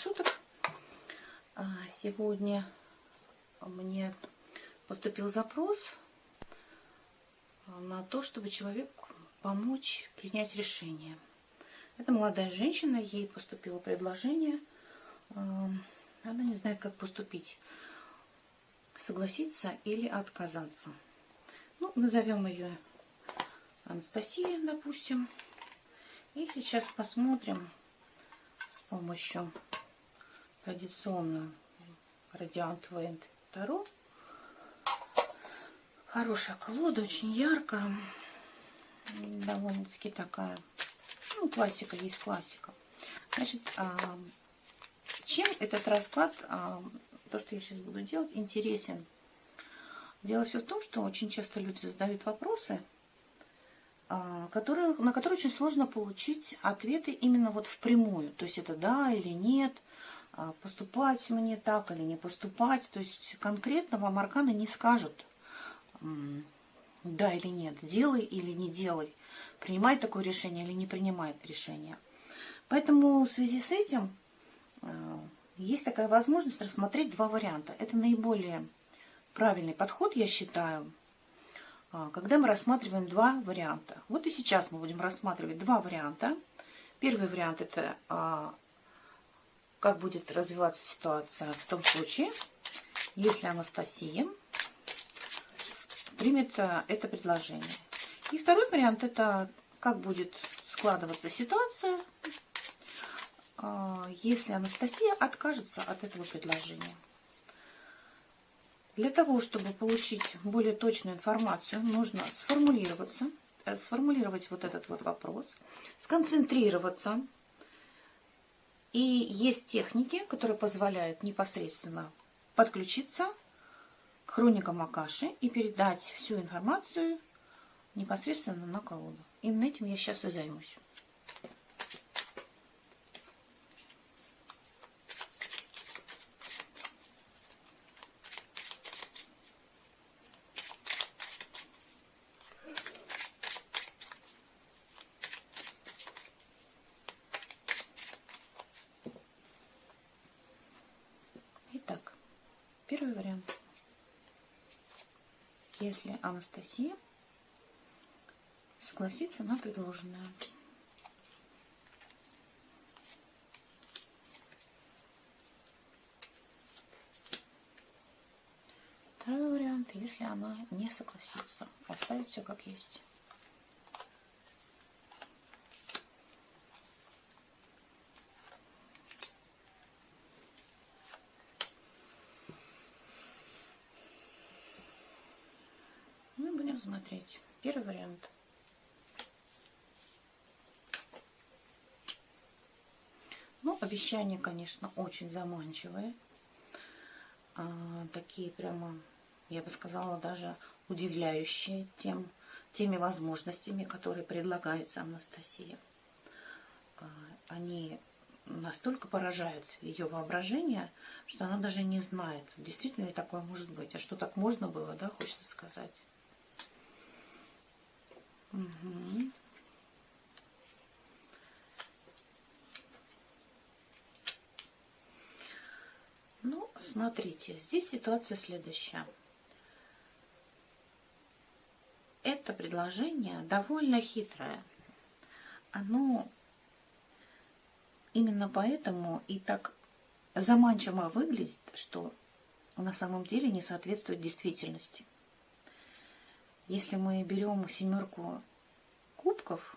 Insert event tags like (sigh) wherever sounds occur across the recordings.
суток. А, сегодня мне поступил запрос на то, чтобы человек помочь принять решение. Это молодая женщина, ей поступило предложение. А, она не знает, как поступить. Согласиться или отказаться. Ну, назовем ее Анастасия, допустим. И сейчас посмотрим с помощью традиционного Радиант Вейнд Таро. Хорошая колода, очень яркая. Довольно-таки такая, ну, классика есть классика. Значит, а, чем этот расклад, а, то, что я сейчас буду делать, интересен? Дело все в том, что очень часто люди задают вопросы, а, которые, на которые очень сложно получить ответы именно вот впрямую. То есть это да или нет, поступать мне так или не поступать. То есть конкретно вам арканы не скажут да или нет, делай или не делай, принимай такое решение или не принимай решение. Поэтому в связи с этим а, есть такая возможность рассмотреть два варианта. Это наиболее правильный подход, я считаю, а, когда мы рассматриваем два варианта. Вот и сейчас мы будем рассматривать два варианта. Первый вариант – это а, как будет развиваться ситуация в том случае, если Анастасия примет а, это предложение. И второй вариант – это как будет складываться ситуация, если Анастасия откажется от этого предложения. Для того, чтобы получить более точную информацию, нужно сформулироваться, э, сформулировать вот этот вот вопрос, сконцентрироваться. И есть техники, которые позволяют непосредственно подключиться к хроникам Акаши и передать всю информацию непосредственно на колоду. Именно этим я сейчас и займусь. Первый вариант. Если Анастасия согласится на предложенное. Второй вариант, если она не согласится, оставить все как есть. Смотреть. Первый вариант. Ну, обещания, конечно, очень заманчивые. А, такие прямо, я бы сказала, даже удивляющие тем, теми возможностями, которые предлагаются Анастасии. А, они настолько поражают ее воображение, что она даже не знает, действительно ли такое может быть. А что так можно было, да, хочется сказать. Ну, смотрите, здесь ситуация следующая. Это предложение довольно хитрое. Оно именно поэтому и так заманчиво выглядит, что на самом деле не соответствует действительности. Если мы берем семерку кубков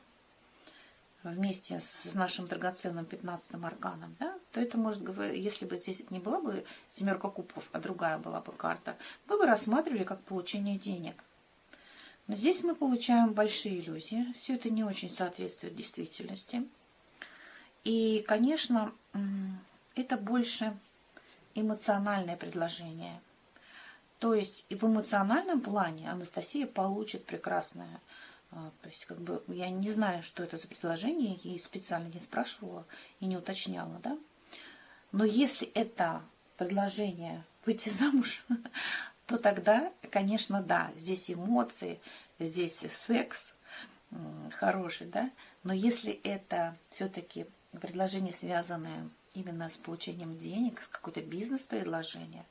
вместе с нашим драгоценным 15 арканом, да, то это может говорить, если бы здесь не была бы семерка кубков, а другая была бы карта, мы бы рассматривали как получение денег. Но здесь мы получаем большие иллюзии, все это не очень соответствует действительности. И, конечно, это больше эмоциональное предложение – то есть и в эмоциональном плане Анастасия получит прекрасное. А, то есть, как бы, я не знаю, что это за предложение, ей специально не спрашивала и не уточняла, да. Но если это предложение выйти замуж, (laughs) то тогда, конечно, да, здесь эмоции, здесь секс хороший, да. Но если это все-таки предложения, связанные именно с получением денег, с какой-то бизнес-предложение,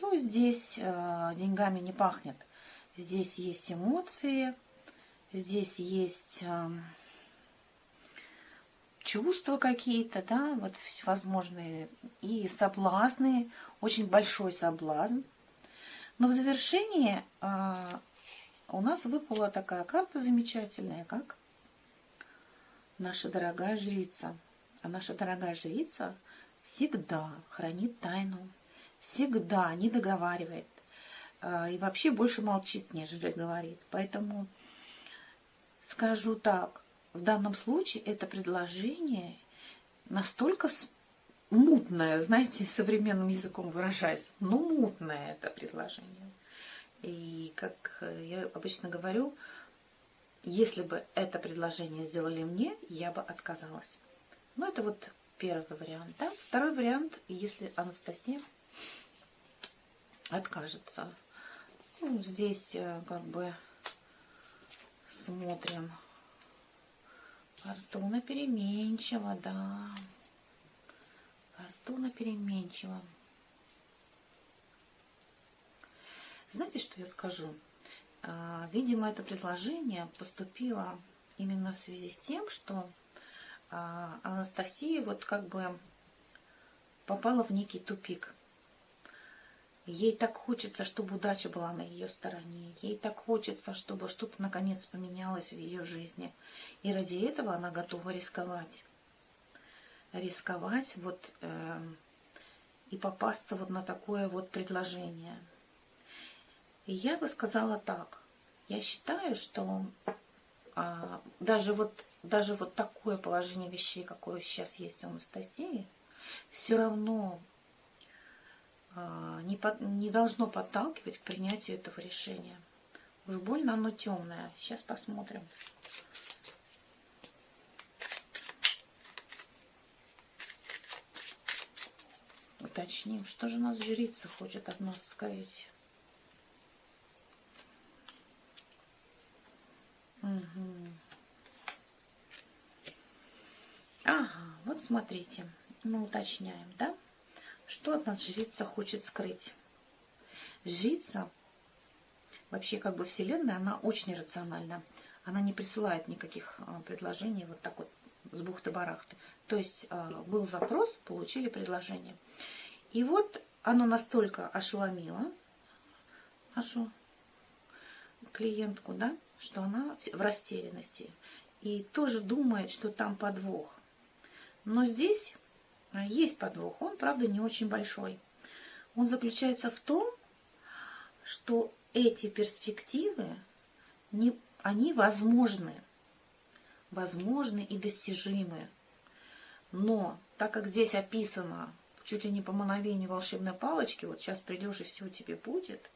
то здесь э, деньгами не пахнет. Здесь есть эмоции, здесь есть э, чувства какие-то, да, вот всевозможные и соблазны, очень большой соблазн. Но в завершении э, у нас выпала такая карта замечательная, как наша дорогая жрица. А наша дорогая жрица всегда хранит тайну, всегда не договаривает э, и вообще больше молчит, нежели говорит. Поэтому скажу так, в данном случае это предложение настолько мутное, знаете, (laughs) современным языком выражаясь, ну мутное это предложение. И как я обычно говорю, если бы это предложение сделали мне, я бы отказалась. Ну, это вот первый вариант. Да? Второй вариант, если Анастасия откажется. Ну, здесь э, как бы смотрим. Фортуна переменчива, да. Фортуна переменчива. Знаете, что я скажу? А, видимо, это предложение поступило именно в связи с тем, что а, Анастасия вот как бы попала в некий тупик. Ей так хочется, чтобы удача была на ее стороне. Ей так хочется, чтобы что-то наконец поменялось в ее жизни. И ради этого она готова рисковать. Рисковать вот э, и попасться вот на такое вот предложение. И я бы сказала так. Я считаю, что а, даже вот даже вот такое положение вещей, какое сейчас есть у Анастасии, все равно не, под, не должно подталкивать к принятию этого решения. Уж больно оно темное. Сейчас посмотрим. Уточним, что же нас жрица хочет от нас сказать. Угу. Ага, вот смотрите, мы уточняем, да? Что от нас жрица хочет скрыть? Жрица, вообще как бы Вселенная, она очень рациональна. Она не присылает никаких а, предложений вот так вот с бухты-барахты. То есть а, был запрос, получили предложение. И вот оно настолько ошеломило нашу клиентку, да, что она в растерянности и тоже думает, что там подвох. Но здесь есть подвох, он, правда, не очень большой. Он заключается в том, что эти перспективы, не, они возможны, возможны и достижимы. Но так как здесь описано чуть ли не по мановению волшебной палочки, вот сейчас придешь и все тебе будет,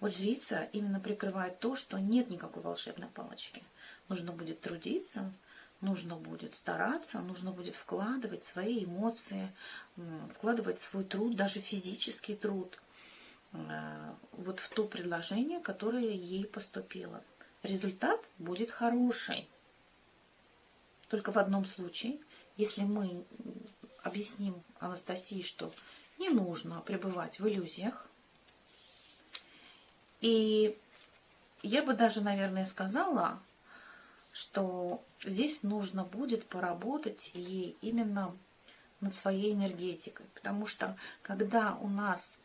вот жрица именно прикрывает то, что нет никакой волшебной палочки. Нужно будет трудиться, нужно будет стараться, нужно будет вкладывать свои эмоции, вкладывать свой труд, даже физический труд, э, вот в то предложение, которое ей поступило. Результат будет хороший. Только в одном случае, если мы объясним Анастасии, что не нужно пребывать в иллюзиях, и я бы даже, наверное, сказала, что здесь нужно будет поработать ей именно над своей энергетикой. Потому что когда у нас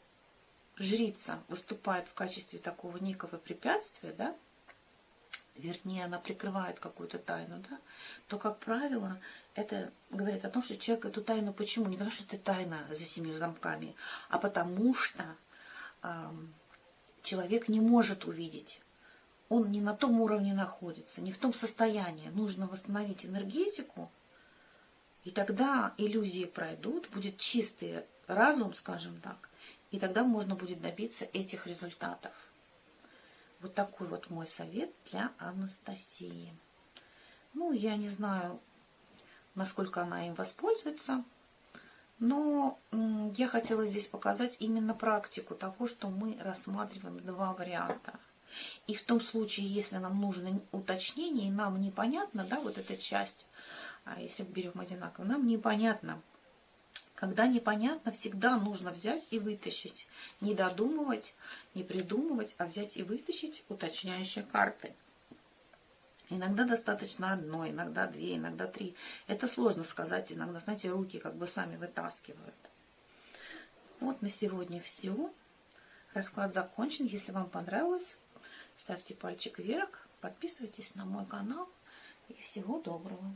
жрица выступает в качестве такого некого препятствия, да, вернее, она прикрывает какую-то тайну, да, то, как правило, это говорит о том, что человек эту тайну почему? Не потому, что это тайна за семью замками, а потому что э, человек не может увидеть он не на том уровне находится, не в том состоянии. Нужно восстановить энергетику, и тогда иллюзии пройдут, будет чистый разум, скажем так, и тогда можно будет добиться этих результатов. Вот такой вот мой совет для Анастасии. Ну, я не знаю, насколько она им воспользуется, но я хотела здесь показать именно практику того, что мы рассматриваем два варианта – и в том случае, если нам нужно уточнение, и нам непонятно, да, вот эта часть, А если берем одинаково, нам непонятно. Когда непонятно, всегда нужно взять и вытащить. Не додумывать, не придумывать, а взять и вытащить уточняющие карты. Иногда достаточно одной, иногда две, иногда три. Это сложно сказать, иногда, знаете, руки как бы сами вытаскивают. Вот на сегодня все. Расклад закончен. Если вам понравилось, ставьте пальчик вверх, подписывайтесь на мой канал. И всего доброго.